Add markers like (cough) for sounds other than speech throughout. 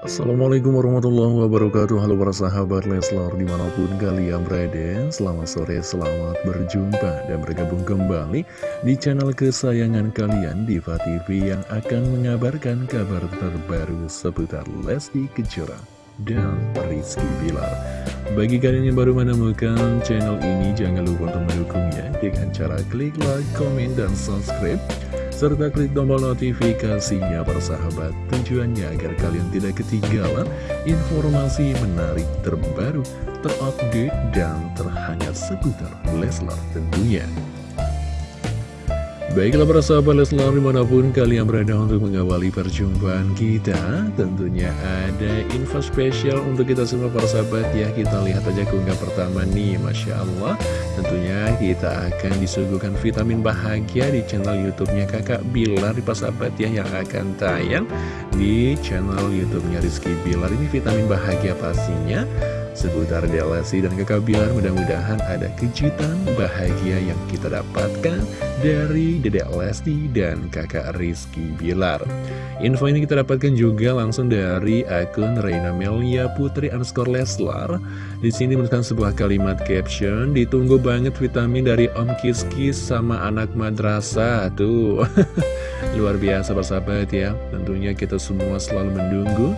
Assalamualaikum warahmatullahi wabarakatuh. Halo para sahabat Leslar di mana pun kalian berada Selamat sore, selamat berjumpa dan bergabung kembali Di channel kesayangan kalian Diva TV yang akan mengabarkan kabar terbaru seputar Lesti Kejora dan Rizky Bilar. Bagi kalian yang baru menemukan channel ini Jangan lupa untuk mendukungnya Dengan cara klik like, komen, dan subscribe serta klik tombol notifikasinya persahabat tujuannya agar kalian tidak ketinggalan informasi menarik terbaru, terupdate, dan terhangat seputar Leslar tentunya. Baiklah para sahabat Leslar di mana pun kalian berada untuk mengawali perjumpaan kita Tentunya ada info spesial untuk kita semua para sahabat. Ya Kita lihat aja keunggah pertama nih Masya Allah. Tentunya kita akan disuguhkan vitamin bahagia di channel youtube-nya kakak Bilar di sahabat ya Yang akan tayang di channel youtube-nya Rizky Bilar. Ini vitamin bahagia pastinya seputar Delasi dan kakak mudah-mudahan ada kejutan bahagia yang kita dapatkan dari Dedek Lesti dan kakak Rizky Bilar. Info ini kita dapatkan juga langsung dari akun Reina Melia Putri underscore Leslar. Di sini menuliskan sebuah kalimat caption ditunggu banget vitamin dari Om Kis Kis sama anak madrasah tuh (laughs) luar biasa persahabat ya tentunya kita semua selalu menunggu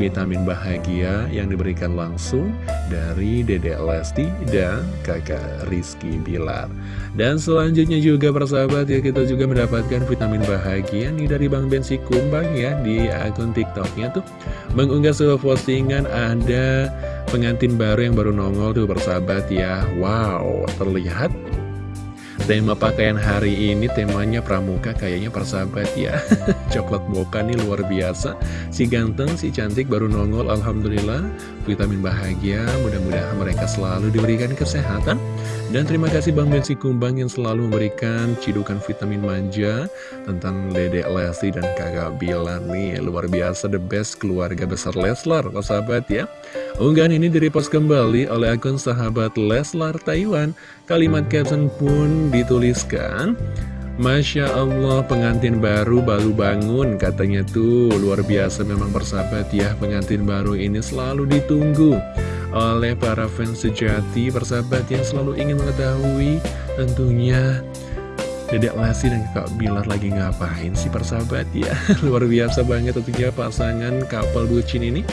vitamin bahagia yang diberikan langsung dari Dede Lesti dan kakak Rizky Bilar. Dan selanjutnya juga persahabat ya kita juga mendapatkan vitamin bahagia nih dari Bang Bensi Kumbang ya di akun TikToknya tuh mengunggah sebuah postingan ada pengantin baru yang baru nongol tuh persahabat ya. Wow, terlihat Tema pakaian hari ini temanya pramuka kayaknya persahabat ya. (laughs) Coklat boka nih luar biasa. Si ganteng, si cantik baru nongol Alhamdulillah. Vitamin bahagia Mudah-mudahan mereka selalu diberikan kesehatan. Dan terima kasih Bang Bensi Kumbang yang selalu memberikan cidukan vitamin manja Tentang Dede Lesti dan kakak nih. Luar biasa the best keluarga besar Leslar Persahabat ya Unggahan ini direpost kembali oleh akun sahabat Leslar Taiwan. Kalimat caption pun dituliskan, Masya Allah pengantin baru baru bangun katanya tuh. Luar biasa memang persahabat ya pengantin baru ini selalu ditunggu oleh para fans sejati. Persahabat yang selalu ingin mengetahui tentunya Dedek Lesti dan Kak Bilar lagi ngapain sih persahabat ya? (laughs) Luar biasa banget tentunya pasangan couple bucin ini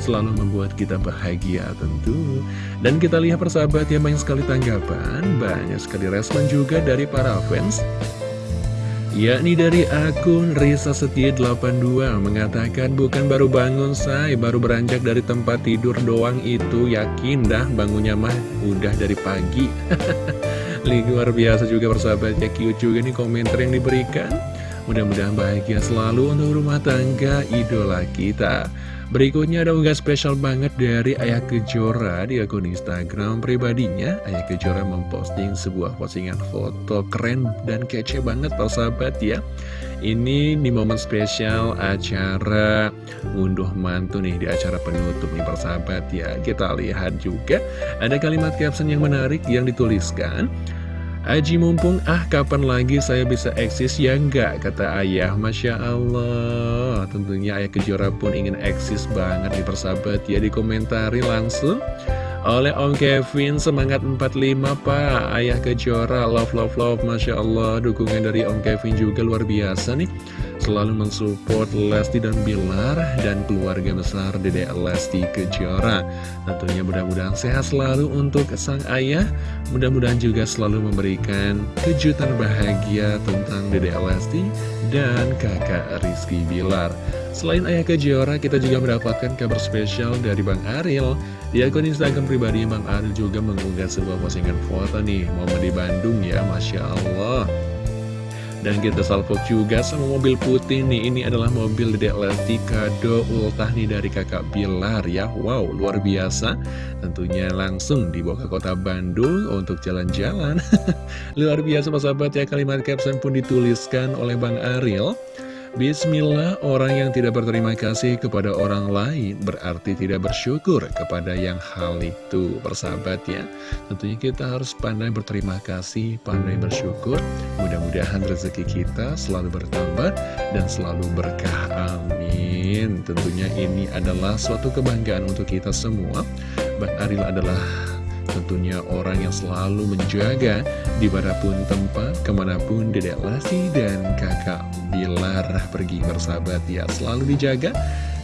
selalu membuat kita bahagia tentu. Dan kita lihat persahabat ya banyak sekali tanggapan, banyak sekali respon juga dari para fans. Yakni dari akun Risa Setia 82 mengatakan bukan baru bangun say. Baru beranjak dari tempat tidur doang itu. Yakin dah bangunnya mah udah dari pagi. (laughs) Luar biasa juga persahabatnya. Cute juga nih komentar yang diberikan mudah-mudahan bahagia selalu untuk rumah tangga idola kita Berikutnya ada unggah spesial banget dari Ayah Kejora di akun Instagram pribadinya. Ayah Kejora memposting sebuah postingan foto keren dan kece banget sahabat ya. Ini di momen spesial acara ngunduh mantu nih di acara penutup nih persahabat ya. Kita lihat juga ada kalimat caption yang menarik yang dituliskan. Aji mumpung, ah kapan lagi saya bisa eksis ya enggak, kata ayah. Masya Allah, tentunya ayah kejora pun ingin eksis banget di persahabat ya, dikomentari langsung oleh Om Kevin semangat 45 Pak. Ayah Kejora love love love. Masya Allah dukungan dari Om Kevin juga luar biasa nih. Selalu mensupport Lesti dan Bilar dan keluarga besar Dede Lesti Kejora. Tentunya mudah-mudahan sehat selalu untuk sang ayah. Mudah-mudahan juga selalu memberikan kejutan bahagia tentang Dede Lesti dan kakak Rizky Bilar Selain Ayah Kejora, kita juga mendapatkan kabar spesial dari Bang Ariel. Di akun Instagram pribadi, Bang Ariel juga mengunggah sebuah postingan foto nih, momen di Bandung ya, Masya Allah. Dan kita salvo juga sama mobil putih nih, ini adalah mobil Dedek Lesti kado ultah nih dari kakak Bilar ya. Wow, luar biasa. Tentunya langsung dibawa ke kota Bandung untuk jalan-jalan. (laughs) luar biasa, sahabat ya, kalimat caption pun dituliskan oleh Bang Ariel. Bismillah, orang yang tidak berterima kasih kepada orang lain berarti tidak bersyukur kepada yang hal itu, persahabat ya. Tentunya kita harus pandai berterima kasih, pandai bersyukur. Mudah-mudahan rezeki kita selalu bertambah dan selalu berkah. Amin. Tentunya ini adalah suatu kebanggaan untuk kita semua Bang Aril adalah tentunya orang yang selalu menjaga di mana pun tempat, ke mana pun Dedek Lesti dan kakak Bilar pergi bersahabat ya Selalu dijaga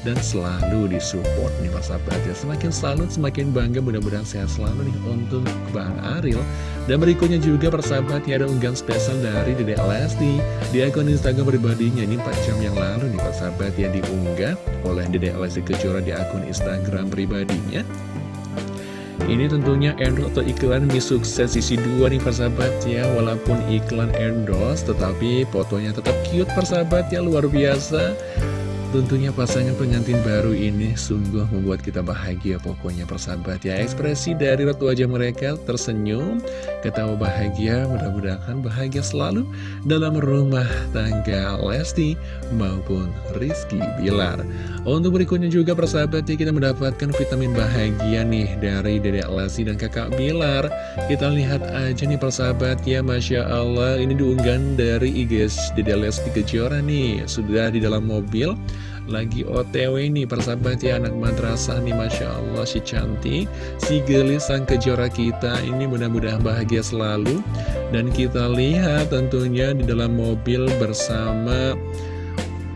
dan selalu disupport nih Mas sahabat ya. Semakin salut, semakin bangga mudah-mudahan sehat selalu nih untuk Bang Aril. Dan berikutnya juga persahabat ya ada unggahan spesial dari Dede Lesti Di akun Instagram pribadinya. Ini 4 jam yang lalu nih sahabat ya diunggah oleh Dede Lesti Kejora di akun Instagram pribadinya ini tentunya endorse atau iklan mie sukses sisi 2 nih persahabat ya. Walaupun iklan endorse tetapi fotonya tetap cute persahabat ya. Luar biasa Tentunya pasangan pengantin baru ini sungguh membuat kita bahagia pokoknya persahabat ya. Ekspresi dari ratu wajah mereka tersenyum, ketawa bahagia, mudah-mudahan bahagia selalu dalam rumah tangga Lesti maupun Rizky Bilar. Untuk berikutnya juga persahabat ya kita mendapatkan vitamin bahagia nih dari Dedek Lesti dan kakak Bilar. Kita lihat aja nih persahabat ya Masya Allah. Ini diunggan dari IGS Dedek Lesti Kejora nih. Sudah di dalam mobil lagi otw nih persahabat ya anak madrasah nih Masya Allah si cantik si gelis sang kejora kita. Ini mudah-mudahan bahagia selalu. Dan kita lihat tentunya di dalam mobil bersama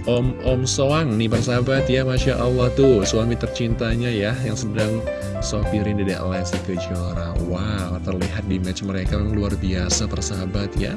Om-om Soang nih persahabat ya Masya Allah tuh. Suami tercintanya ya yang sedang sopirin Dedek Lesti Kejora. Wow terlihat di match mereka luar biasa persahabat ya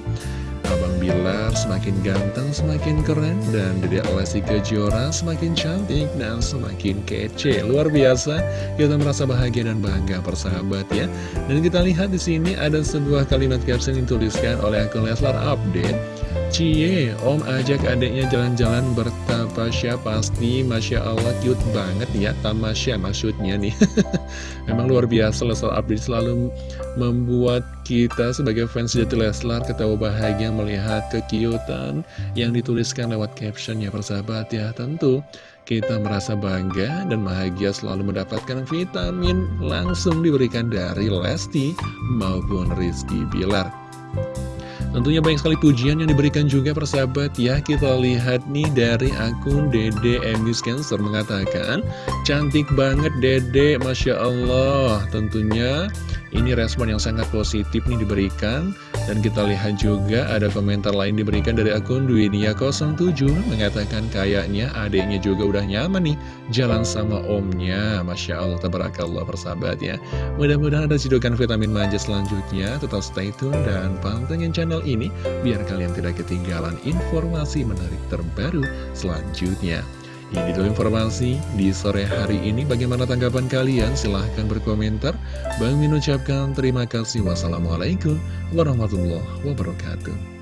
Abang Bilar semakin ganteng, semakin keren, dan Dede Lesti Kejora semakin cantik dan semakin kece. Luar biasa, kita merasa bahagia dan bangga persahabat ya. Dan kita lihat di sini ada sebuah kalimat caption yang dituliskan oleh akun Leslar Update. Cie, om ajak adiknya jalan-jalan bertapasya pasti Masya Allah cute banget ya Tamasya maksudnya nih. (laughs) Memang luar biasa Leslar Update selalu membuat kita sebagai fans jati Leslar ketawa bahagia melihat kekiutan yang dituliskan lewat caption ya persahabat ya. Tentu kita merasa bangga dan bahagia selalu mendapatkan vitamin langsung diberikan dari Lesti maupun Rizky Bilar Tentunya banyak sekali pujian yang diberikan juga persahabat ya. Kita lihat nih dari akun Dede Emis Cancer mengatakan Cantik banget Dede. Masya Allah. Tentunya ini respon yang sangat positif nih diberikan Dan kita lihat juga ada komentar lain diberikan dari akun Duinia07 Mengatakan kayaknya adiknya juga udah nyaman nih Jalan sama omnya. Masya Allah, tabarakallah persahabat ya. Mudah-mudahan ada cidukan vitamin manja selanjutnya. Tetap stay tune dan pantengin channel ini Biar kalian tidak ketinggalan informasi menarik terbaru selanjutnya ini dulu informasi di sore hari ini. Bagaimana tanggapan kalian? Silahkan berkomentar. Bang Min ucapkan terima kasih. Wassalamualaikum warahmatullahi wabarakatuh.